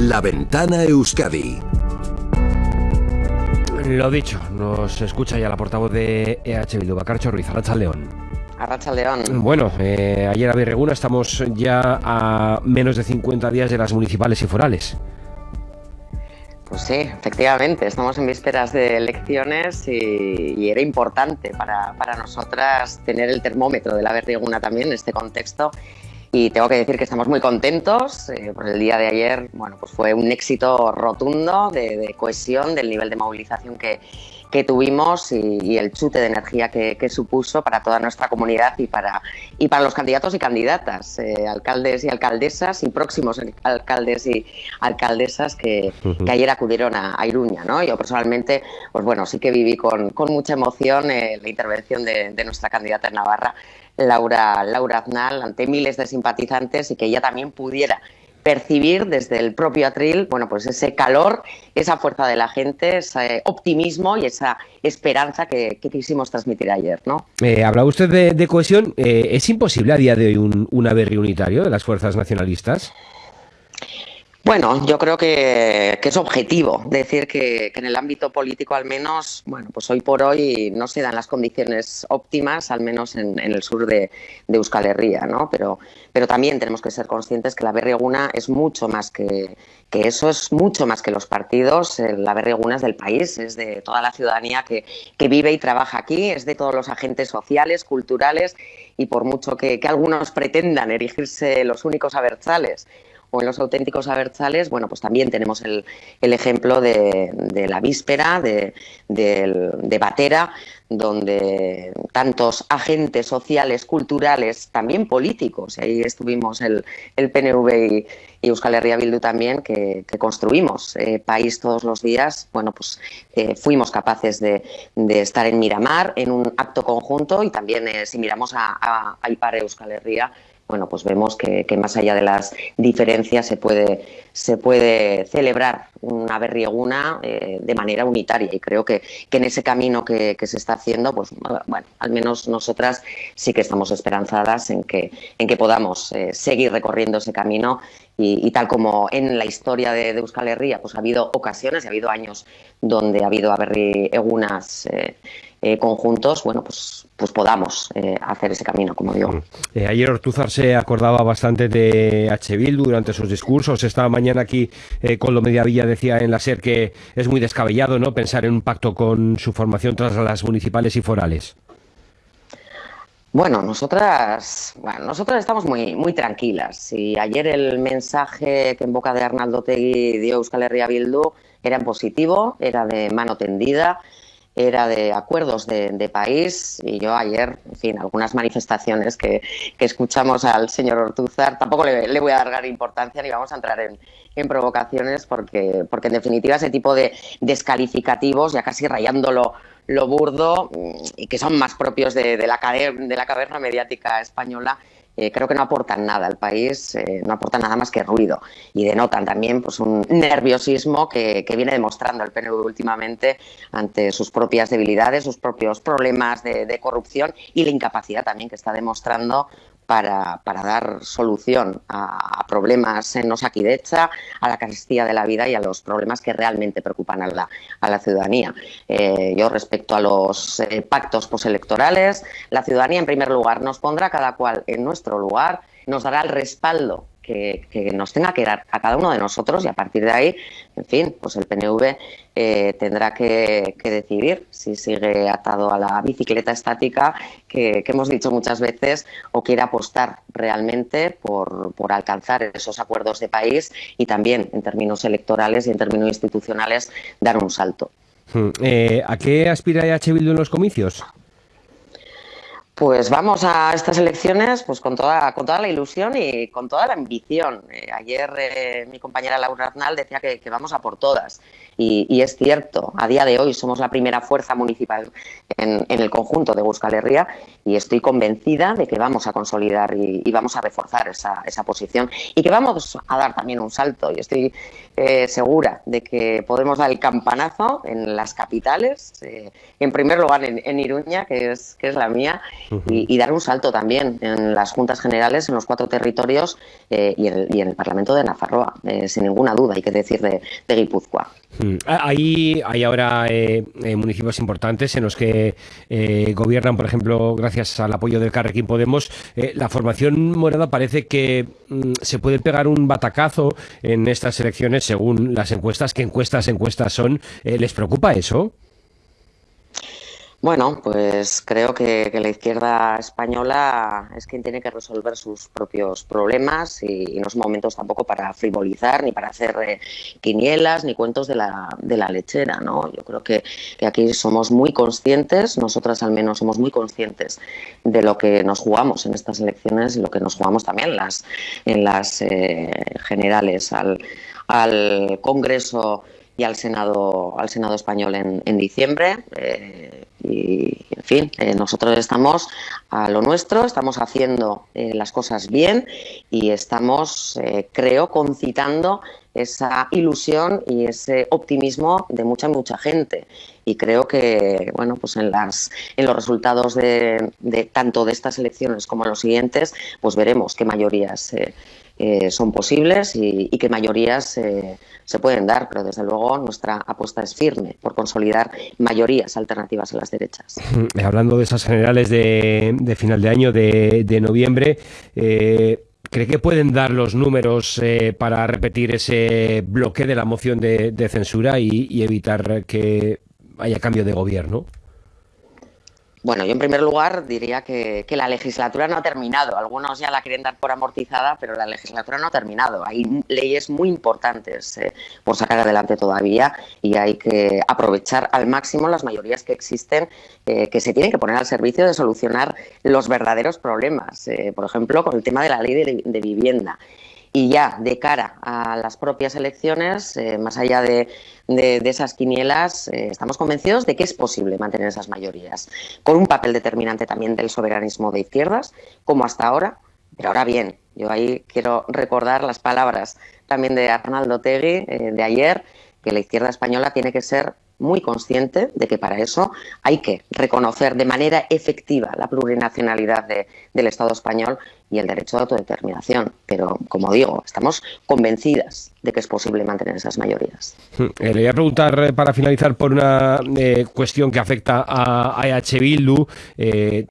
La Ventana Euskadi. Lo dicho, nos escucha ya la portavoz de EH Bildu, Bacarcho Ruiz, Arracha León. Arracha León. Bueno, eh, ayer a Birreguna estamos ya a menos de 50 días de las municipales y forales. Pues sí, efectivamente, estamos en vísperas de elecciones y, era importante para, para, nosotras tener el termómetro de la Berrieguna también en este contexto. Y tengo que decir que estamos muy contentos. Eh, por el día de ayer, bueno, pues fue un éxito rotundo de, de cohesión, del nivel de movilización que, que tuvimos y, el chute de energía que, supuso para toda nuestra comunidad y para, y para los candidatos y candidatas, eh, alcaldes y alcaldesas y próximos alcaldes y alcaldesas que, ayer acudieron a, Iruña. ¿no? Yo personalmente, pues bueno, sí que viví con, mucha emoción eh, la intervención de, de nuestra candidata en Navarra, Laura, Laura Aznal, ante miles de simpatizantes y que ella también pudiera percibir desde el propio atril, bueno, pues ese calor, esa fuerza de la gente, ese optimismo y esa esperanza que, quisimos transmitir ayer, ¿no? Eh, hablaba usted de, cohesión. Eh, ¿Es imposible a día de hoy un, un unitario de las fuerzas nacionalistas? Bueno, yo creo que, es objetivo decir que, en el ámbito político al menos, bueno, pues hoy por hoy no se dan las condiciones óptimas, al menos en, el sur de, Euskal Herria, ¿no? Pero, pero también tenemos que ser conscientes que la Berrieguna es mucho más que, que eso, es mucho más que los partidos. Eh, la Berrieguna es del país, es de toda la ciudadanía que, que vive y trabaja aquí, es de todos los agentes sociales, culturales y por mucho que, que algunos pretendan erigirse los únicos abertzales o en los auténticos abertzales, bueno, pues también tenemos el, ejemplo de, la víspera, de, de, Batera, donde tantos agentes sociales, culturales, también políticos, y ahí estuvimos el, el PNV y, Euskal Herria Bildu también, que, construimos eh, país todos los días, bueno, pues eh, fuimos capaces de, estar en Miramar en un acto conjunto y también eh, si miramos a, a, a Ipar Euskal Herria, bueno, pues vemos que, más allá de las diferencias se puede, se puede celebrar una berrieguna eh, de manera unitaria. Y creo que, en ese camino que, se está haciendo, pues bueno, al menos nosotras sí que estamos esperanzadas en que, en que podamos eh, seguir recorriendo ese camino y, tal como en la historia de, Euskal Herria, pues ha habido ocasiones ha habido años donde ha habido berriegunas eh, eh, conjuntos, bueno, pues, pues podamos eh, hacer ese camino, como digo. Mm. Ayer Ortuzar se acordaba bastante de H. Durante sus discursos. Esta mañana aquí con lo Mediavilla decía en la SER que es muy descabellado ¿no? pensar en un pacto con su formación tras las municipales y forales. Bueno, nosotras, bueno, nosotras estamos muy, muy tranquilas. Y ayer el mensaje que en boca de Arnaldo Tegui dio Euskal Herria Bildu era en positivo, era de mano tendida era de acuerdos de, país y yo ayer, en fin, algunas manifestaciones que, escuchamos al señor Ortuzar, tampoco le, voy a dar importancia ni vamos a entrar en, provocaciones porque, porque en definitiva ese tipo de descalificativos, ya casi rayándolo lo burdo y que son más propios de, la, de la caverna mediática española, eh, creo que no aportan nada al país, eh, no aportan nada más que ruido. Y denotan también pues, un nerviosismo que, viene demostrando el PNV últimamente ante sus propias debilidades, sus propios problemas de corrupción y la incapacidad también que está demostrando para, dar solución a, problemas en Osakidecha, a la carestía de la vida y a los problemas que realmente preocupan a la, a la ciudadanía. Eh, yo respecto a los eh, pactos postelectorales, la ciudadanía en primer lugar nos pondrá cada cual en nuestro lugar, nos dará el respaldo que, nos tenga que dar a cada uno de nosotros y a partir de ahí, en fin, pues el PNV eh, tendrá que, decidir si sigue atado a la bicicleta estática que, hemos dicho muchas veces o quiere apostar realmente por, por, alcanzar esos acuerdos de país y también en términos electorales y en términos institucionales dar un salto. Hmm. Eh, ¿A qué aspira EH Bildu en los comicios? Pues vamos a estas elecciones pues con toda, con toda la ilusión y con toda la ambición. Eh, ayer eh, mi compañera Laura Arnal decía que, vamos a por todas y, es cierto, a día de hoy somos la primera fuerza municipal en, el conjunto de Euskal Herria y estoy convencida de que vamos a consolidar y, vamos a reforzar esa, esa, posición y que vamos a dar también un salto y estoy eh, segura de que podemos dar el campanazo en las capitales, eh, en primer lugar en, Iruña, que es, que es la mía, y, dar un salto también en las juntas generales, en los cuatro territorios eh, y, en el, Parlamento de Nafarroa, sin ninguna duda, hay que decir, de, de Guipúzcoa. Mm. Hay, hay ahora eh, eh, municipios importantes en los que eh, gobiernan, por ejemplo, gracias al apoyo del Carrequín Podemos. la formación morada parece que mm, se puede pegar un batacazo en estas elecciones según las encuestas. ¿Qué encuestas, encuestas son? ¿Les preocupa eso? Bueno, pues creo que, la izquierda española es quien tiene que resolver sus propios problemas y, no son momentos tampoco para frivolizar ni para hacer eh, quinielas ni cuentos de la, de la lechera, ¿no? Yo creo que, aquí somos muy conscientes, nosotras al menos somos muy conscientes de lo que nos jugamos en estas elecciones y lo que nos jugamos también las, en las eh, generales al, al Congreso y al Senado, al Senado español en, en diciembre. Eh, y, en fin, eh, nosotros estamos a lo nuestro, estamos haciendo eh, las cosas bien y estamos, creo, concitando esa ilusión y ese optimismo de mucha, mucha gente. Y creo que, bueno, pues en, las, en los resultados de, de tanto de estas elecciones como en los siguientes, pues veremos qué mayorías eh, son posibles y, que mayorías se pueden dar, pero desde luego nuestra apuesta es firme por consolidar mayorías alternativas a las derechas. Hablando de esas generales de, final de año, de, noviembre, eh, ¿Cree que pueden dar los números eh, para repetir ese bloque de la moción de, censura y, evitar que haya cambio de gobierno? Bueno, yo en primer lugar diría que, la legislatura no ha terminado. Algunos ya la quieren dar por amortizada, pero la legislatura no ha terminado. Hay leyes muy importantes eh, por sacar adelante todavía y hay que aprovechar al máximo las mayorías que existen, eh, que se tienen que poner al servicio de solucionar los verdaderos problemas. Eh, por ejemplo, con el tema de la ley de vivienda. Y ya de cara a las propias elecciones, eh, más allá de, esas quinielas, eh, estamos convencidos de que es posible mantener esas mayorías, con un papel determinante también del soberanismo de izquierdas, como hasta ahora. Pero ahora bien, yo ahí quiero recordar las palabras también de Arnaldo Tegui eh, de ayer, que la izquierda española tiene que ser muy consciente de que para eso hay que reconocer de manera efectiva la plurinacionalidad del Estado español y el derecho de autodeterminación. Pero, como digo, estamos convencidas de que es posible mantener esas mayorías. Hmm. Eh, le voy a preguntar eh, para finalizar por una eh, cuestión que afecta a, EH Bildu,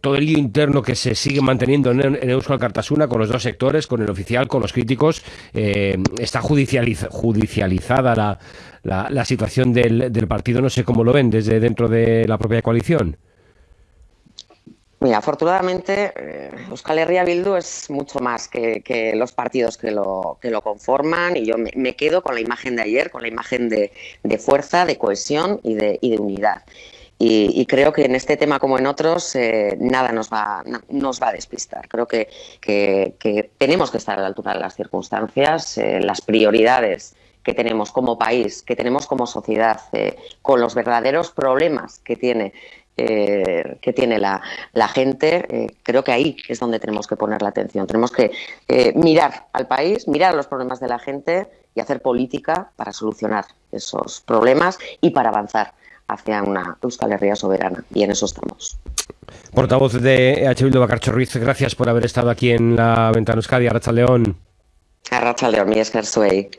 todo el lío interno que se sigue manteniendo en, en, Euskal Cartasuna con los dos sectores, con el oficial, con los críticos, está judicializada la, la, situación del, partido, no sé cómo lo ven desde dentro de la propia coalición. Mira, afortunadamente, eh, Euskal Bildu es mucho más que, los partidos que lo, que lo conforman y yo me, quedo con la imagen de ayer, con la imagen de, fuerza, de cohesión y de, unidad. Y, creo que en este tema como en otros eh, nada nos va, nos va a despistar. Creo que, que, tenemos que estar a la altura de las circunstancias, eh, las prioridades que tenemos como país, que tenemos como sociedad, con los verdaderos problemas que tiene eh, que tiene la, gente, eh, creo que ahí es donde tenemos que poner la atención. Tenemos que eh, mirar al país, mirar los problemas de la gente y hacer política para solucionar esos problemas y para avanzar hacia una Euskal Herria soberana. Y en eso estamos. Portavoz de EH Bildu, Bacarcho Ruiz, gracias por haber estado aquí en la Ventana Euskadi. Arracha León. Arracha León, mi Suey.